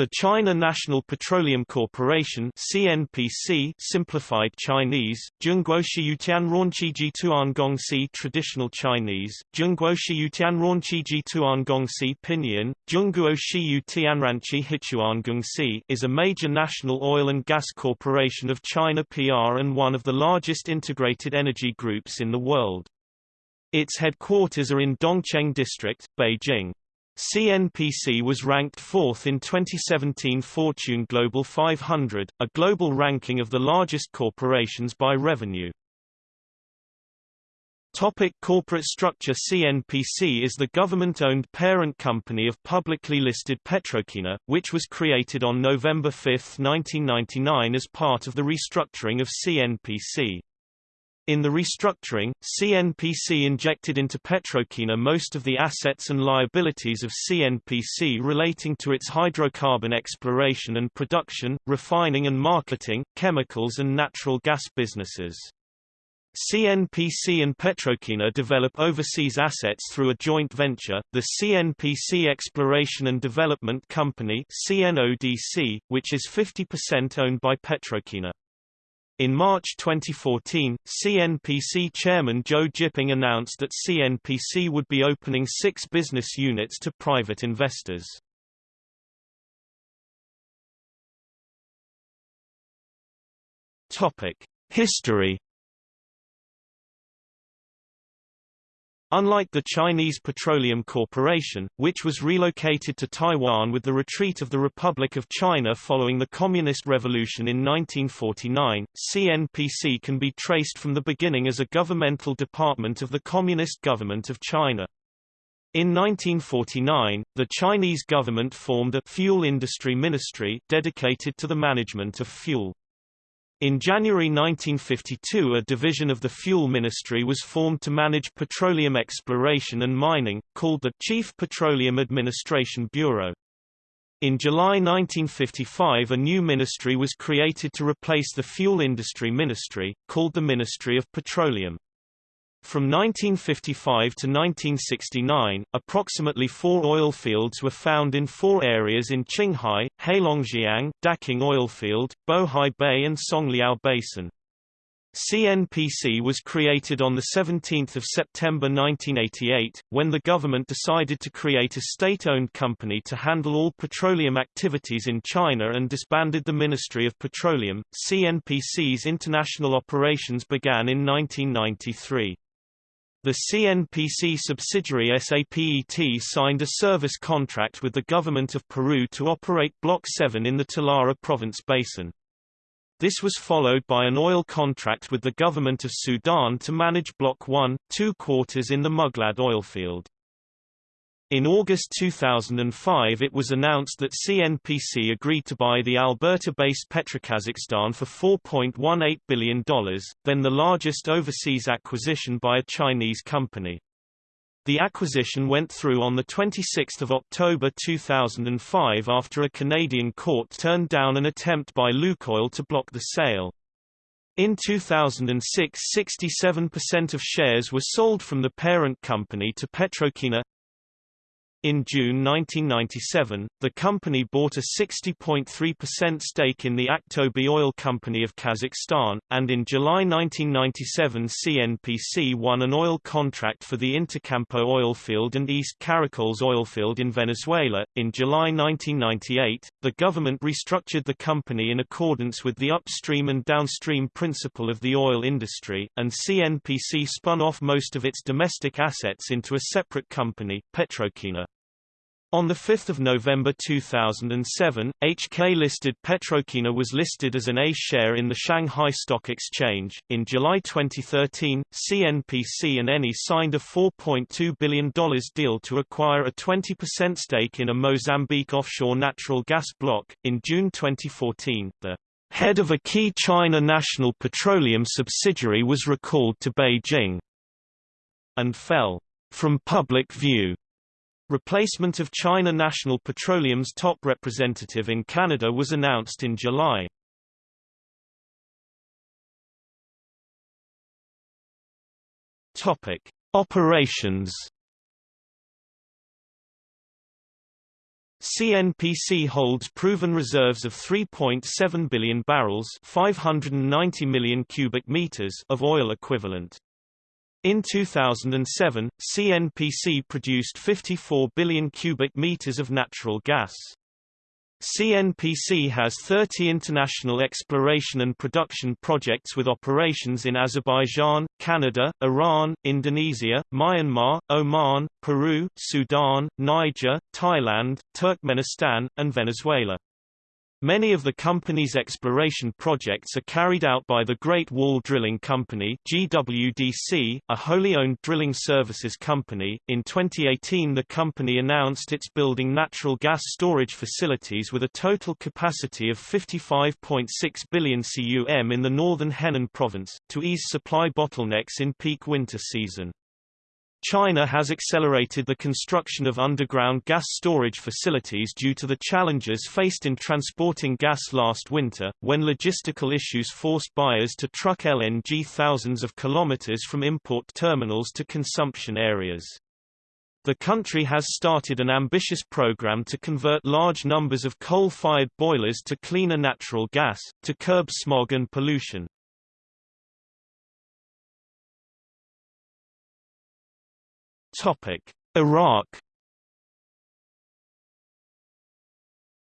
The China National Petroleum Corporation CNPC simplified Chinese, Zhongguoshiyutian Ronqiji Tuangongsi traditional Chinese, Zhongguoshiyutian Ronqiji Tuangongsi pinyin, Zhongguoshiyu Tianranqi Hichuangongsi is a major national oil and gas corporation of China PR and one of the largest integrated energy groups in the world. Its headquarters are in Dongcheng District, Beijing. CNPC was ranked fourth in 2017 Fortune Global 500, a global ranking of the largest corporations by revenue. Topic corporate structure CNPC is the government-owned parent company of publicly listed PetroChina, which was created on November 5, 1999 as part of the restructuring of CNPC. In the restructuring, CNPC injected into PetroChina most of the assets and liabilities of CNPC relating to its hydrocarbon exploration and production, refining and marketing, chemicals and natural gas businesses. CNPC and PetroChina develop overseas assets through a joint venture, the CNPC Exploration and Development Company CNODC, which is 50% owned by PetroChina. In March 2014, CNPC chairman Zhou Jiping announced that CNPC would be opening six business units to private investors. History Unlike the Chinese Petroleum Corporation, which was relocated to Taiwan with the retreat of the Republic of China following the Communist Revolution in 1949, CNPC can be traced from the beginning as a governmental department of the Communist Government of China. In 1949, the Chinese government formed a fuel industry ministry dedicated to the management of fuel. In January 1952 a division of the Fuel Ministry was formed to manage petroleum exploration and mining, called the Chief Petroleum Administration Bureau. In July 1955 a new ministry was created to replace the Fuel Industry Ministry, called the Ministry of Petroleum. From 1955 to 1969, approximately four oil fields were found in four areas in Qinghai, Heilongjiang, Daqing Oilfield, Bohai Bay and Songliao Basin. CNPC was created on 17 September 1988, when the government decided to create a state-owned company to handle all petroleum activities in China and disbanded the Ministry of Petroleum. CNPC's international operations began in 1993. The CNPC subsidiary SAPET signed a service contract with the government of Peru to operate Block 7 in the Talara province basin. This was followed by an oil contract with the government of Sudan to manage Block 1, two quarters in the Muglad oilfield. In August 2005 it was announced that CNPC agreed to buy the Alberta-based Petrokazakhstan for $4.18 billion, then the largest overseas acquisition by a Chinese company. The acquisition went through on 26 October 2005 after a Canadian court turned down an attempt by Lukoil to block the sale. In 2006 67% of shares were sold from the parent company to PetroChina in June 1997, the company bought a 60.3% stake in the Aktobe Oil Company of Kazakhstan, and in July 1997 CNPC won an oil contract for the Intercampo oil field and East Caracoles oil field in Venezuela. In July 1998, the government restructured the company in accordance with the upstream and downstream principle of the oil industry, and CNPC spun off most of its domestic assets into a separate company, PetroChina. On 5 November 2007, HK-listed PetroChina was listed as an A share in the Shanghai Stock Exchange. In July 2013, CNPC and Eni signed a $4.2 billion deal to acquire a 20% stake in a Mozambique offshore natural gas block. In June 2014, the head of a key China National Petroleum subsidiary was recalled to Beijing and fell from public view Replacement of China National Petroleum's top representative in Canada was announced in July. Topic: Operations CNPC holds proven reserves of 3.7 billion barrels 590 million cubic meters of oil equivalent. In 2007, CNPC produced 54 billion cubic meters of natural gas. CNPC has 30 international exploration and production projects with operations in Azerbaijan, Canada, Iran, Indonesia, Myanmar, Oman, Peru, Sudan, Niger, Thailand, Turkmenistan, and Venezuela. Many of the company's exploration projects are carried out by the Great Wall Drilling Company (GWDC), a wholly owned drilling services company. In 2018, the company announced it's building natural gas storage facilities with a total capacity of 55.6 billion cum in the northern Henan province to ease supply bottlenecks in peak winter season. China has accelerated the construction of underground gas storage facilities due to the challenges faced in transporting gas last winter, when logistical issues forced buyers to truck LNG thousands of kilometers from import terminals to consumption areas. The country has started an ambitious program to convert large numbers of coal-fired boilers to cleaner natural gas, to curb smog and pollution. Iraq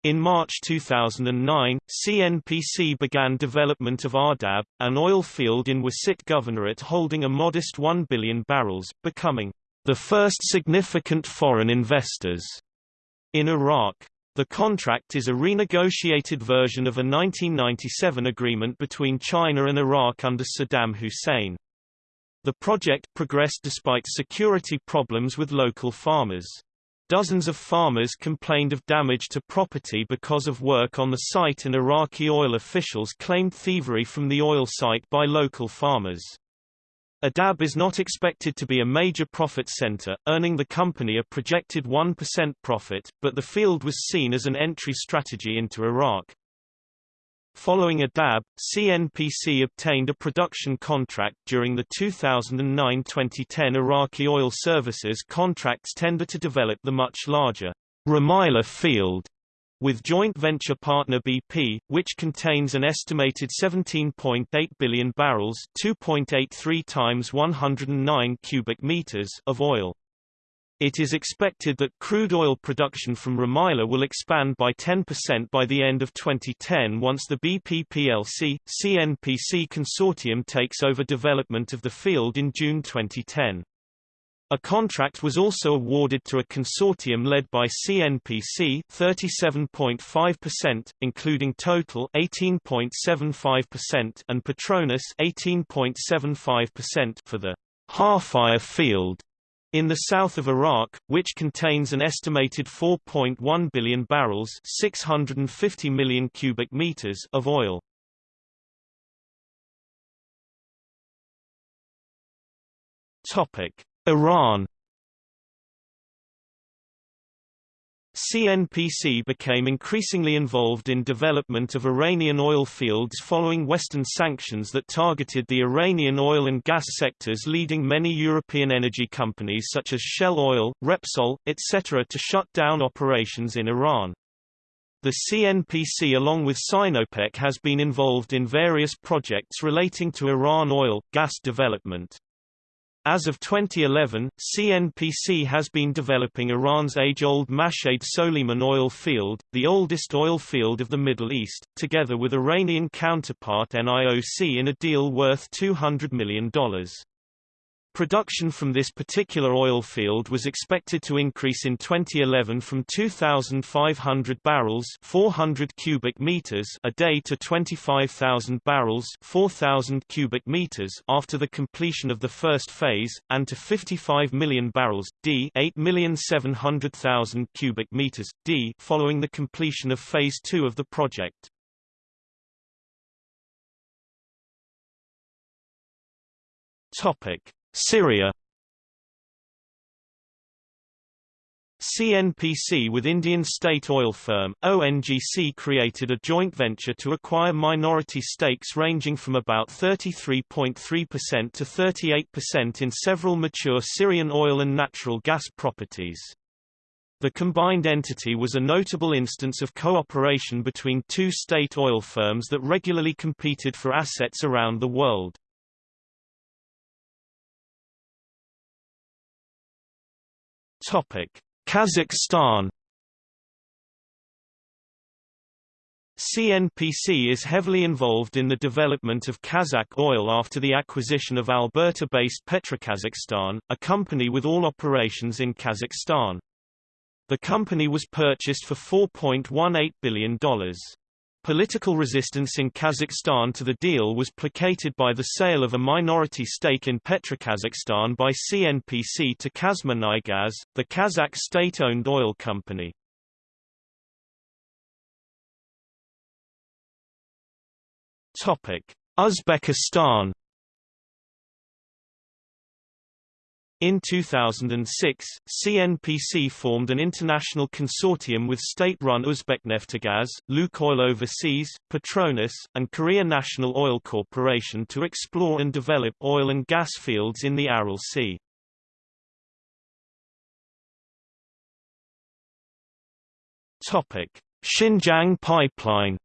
In March 2009, CNPC began development of Ahdab, an oil field in Wasit Governorate holding a modest 1 billion barrels, becoming the first significant foreign investors in Iraq. The contract is a renegotiated version of a 1997 agreement between China and Iraq under Saddam Hussein. The project progressed despite security problems with local farmers. Dozens of farmers complained of damage to property because of work on the site and Iraqi oil officials claimed thievery from the oil site by local farmers. Ahdab is not expected to be a major profit center, earning the company a projected 1% profit, but the field was seen as an entry strategy into Iraq. Following Ahdab, CNPC obtained a production contract during the 2009-2010 Iraqi Oil Services contracts tender to develop the much larger Rumaila field with joint venture partner BP, which contains an estimated 17.8 billion barrels 2.83 times 109 cubic meters of oil. It is expected that crude oil production from Rumaila will expand by 10% by the end of 2010 once the BP plc, CNPC consortium takes over development of the field in June 2010. A contract was also awarded to a consortium led by CNPC 37.5%, including Total 18.75% and Petronas 18.75% for the Halfaya field in the south of Iraq, which contains an estimated 4.1 billion barrels 650 million cubic meters of oil. Iran CNPC became increasingly involved in development of Iranian oil fields following Western sanctions that targeted the Iranian oil and gas sectors leading many European energy companies such as Shell Oil, Repsol, etc. to shut down operations in Iran. The CNPC along with Sinopec has been involved in various projects relating to Iran oil, gas development. As of 2011, CNPC has been developing Iran's age-old Masjed Soleyman oil field, the oldest oil field of the Middle East, together with Iranian counterpart NIOC in a deal worth $200 million. Production from this particular oil field was expected to increase in 2011 from 2,500 barrels 400 cubic meters a day to 25,000 barrels 4,000 cubic meters after the completion of the first phase, and to 55 million barrels d 8,700,000 cubic meters d following the completion of Phase 2 of the project. Topic. Syria CNPC with Indian state oil firm, ONGC created a joint venture to acquire minority stakes ranging from about 33.3% to 38% in several mature Syrian oil and natural gas properties. The combined entity was a notable instance of cooperation between two state oil firms that regularly competed for assets around the world. Kazakhstan CNPC is heavily involved in the development of Kazakh oil after the acquisition of Alberta-based Petrokazakhstan, a company with all operations in Kazakhstan. The company was purchased for $4.18 billion. Political resistance in Kazakhstan to the deal was placated by the sale of a minority stake in Petrokazakhstan by CNPC to KazMunayGas, the Kazakh state-owned oil company. Uzbekistan In 2006, CNPC formed an international consortium with state-run Uzbekneftegaz, Lukoil Overseas, Petronas, and Korea National Oil Corporation to explore and develop oil and gas fields in the Aral Sea. Xinjiang Pipeline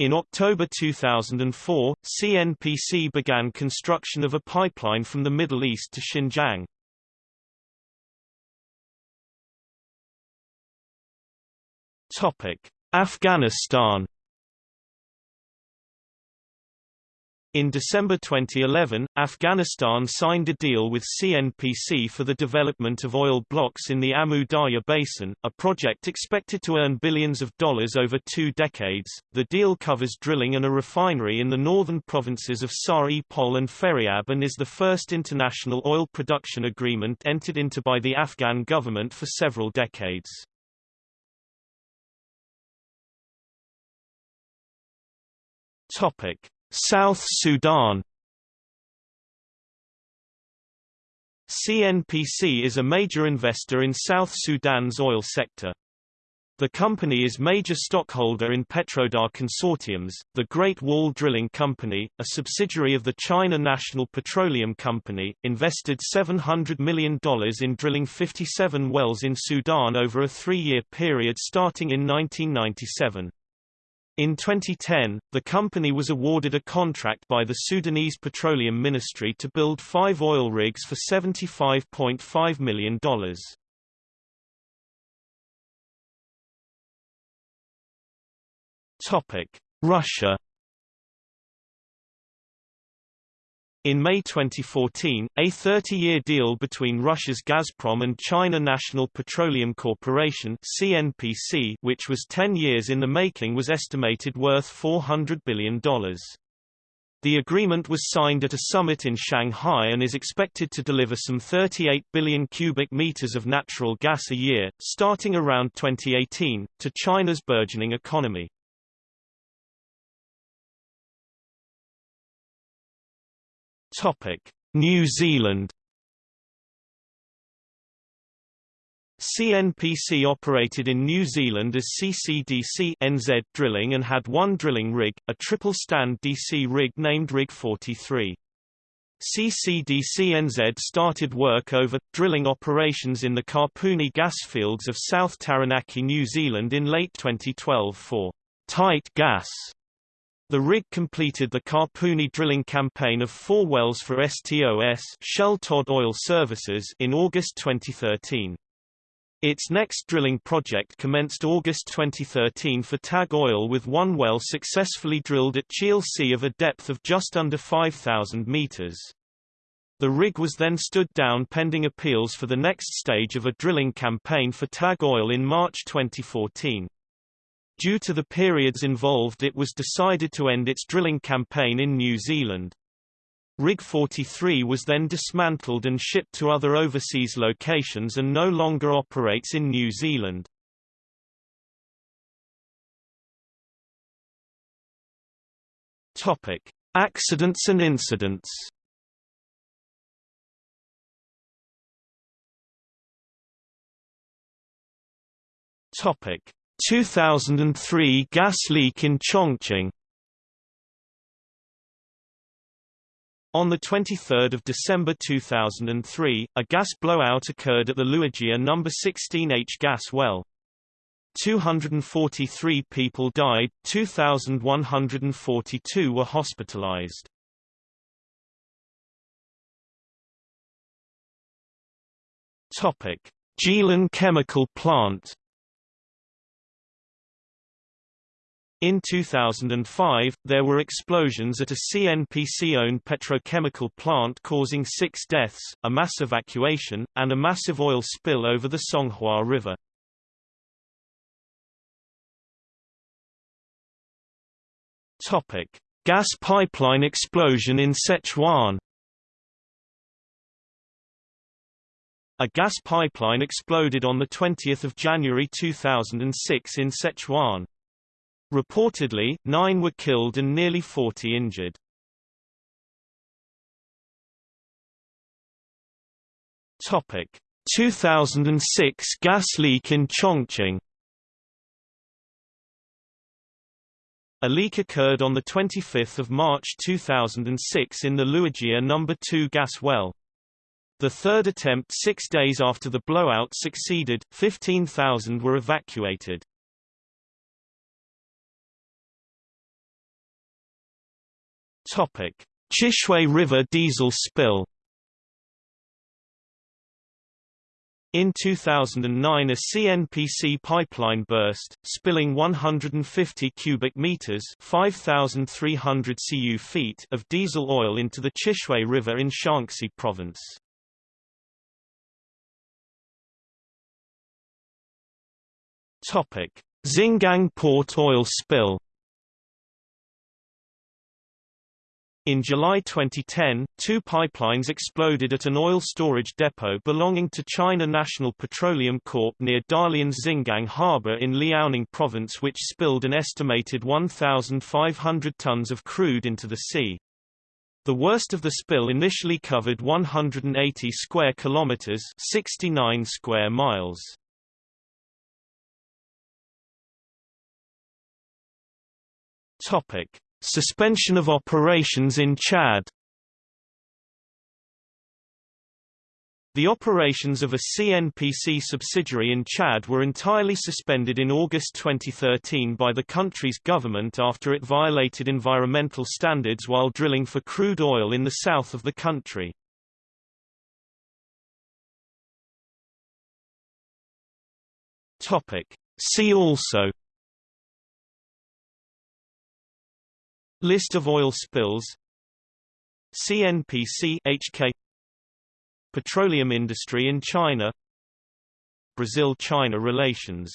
In October 2004, CNPC began construction of a pipeline from the Middle East to Xinjiang. Afghanistan In December 2011, Afghanistan signed a deal with CNPC for the development of oil blocks in the Amu Darya Basin, a project expected to earn billions of dollars over two decades. The deal covers drilling and a refinery in the northern provinces of Sar-e-Pol and Faryab and is the first international oil production agreement entered into by the Afghan government for several decades. Topic: South Sudan CNPC is a major investor in South Sudan's oil sector. The company is major stockholder in Petrodar Consortiums, the Great Wall Drilling Company, a subsidiary of the China National Petroleum Company, invested $700 million in drilling 57 wells in Sudan over a three-year period starting in 1997. In 2010, the company was awarded a contract by the Sudanese Petroleum Ministry to build five oil rigs for $75.5 million. Russia In May 2014, a 30-year deal between Russia's Gazprom and China National Petroleum Corporation (CNPC), which was 10 years in the making, was estimated worth $400 billion. The agreement was signed at a summit in Shanghai and is expected to deliver some 38 billion cubic meters of natural gas a year, starting around 2018, to China's burgeoning economy. New Zealand CNPC operated in New Zealand as CCDC NZ Drilling and had one drilling rig, a triple-stand DC rig named Rig 43. CCDC NZ started work over, drilling operations in the Kapuni gas fields of South Taranaki, New Zealand in late 2012 for tight gas the rig completed the Kapuni drilling campaign of four wells for STOS Shell Todd Oil Services in August 2013. Its next drilling project commenced August 2013 for TAG Oil with one well successfully drilled at Cheal C of a depth of just under 5,000 meters. The rig was then stood down pending appeals for the next stage of a drilling campaign for TAG Oil in March 2014. Due to the periods involved it was decided to end its drilling campaign in New Zealand. Rig 43 was then dismantled and shipped to other overseas locations and no longer operates in New Zealand. Topic: Accidents and incidents. Topic: 2003 gas leak in Chongqing On 23 December 2003, a gas blowout occurred at the Luojia No. 16H gas well. 243 people died, 2,142 were hospitalized. Jilin chemical plant. In 2005, there were explosions at a CNPC-owned petrochemical plant causing six deaths, a mass evacuation, and a massive oil spill over the Songhua River. Gas pipeline explosion in Sichuan. A gas pipeline exploded on 20 January 2006 in Sichuan. Reportedly, nine were killed and nearly 40 injured. Topic: 2006 gas leak in Chongqing. A leak occurred on 25 March 2006 in the Luojia No. 2 gas well. The third attempt six days after the blowout succeeded, 15,000 were evacuated. Chishui River diesel spill. In 2009 a CNPC pipeline burst, spilling 150 cubic meters 5,300 cu feet of diesel oil into the Chishui River in Shaanxi province. Xingang port oil spill In July 2010, two pipelines exploded at an oil storage depot belonging to China National Petroleum Corp near Dalian's Xingang Harbor in Liaoning Province which spilled an estimated 1,500 tons of crude into the sea. The worst of the spill initially covered 180 square kilometers 69 square miles. Topic: Suspension of operations in Chad The operations of a CNPC subsidiary in Chad were entirely suspended in August 2013 by the country's government after it violated environmental standards while drilling for crude oil in the south of the country. See also List of oil spills. CNPC HK Petroleum industry in China. Brazil-China relations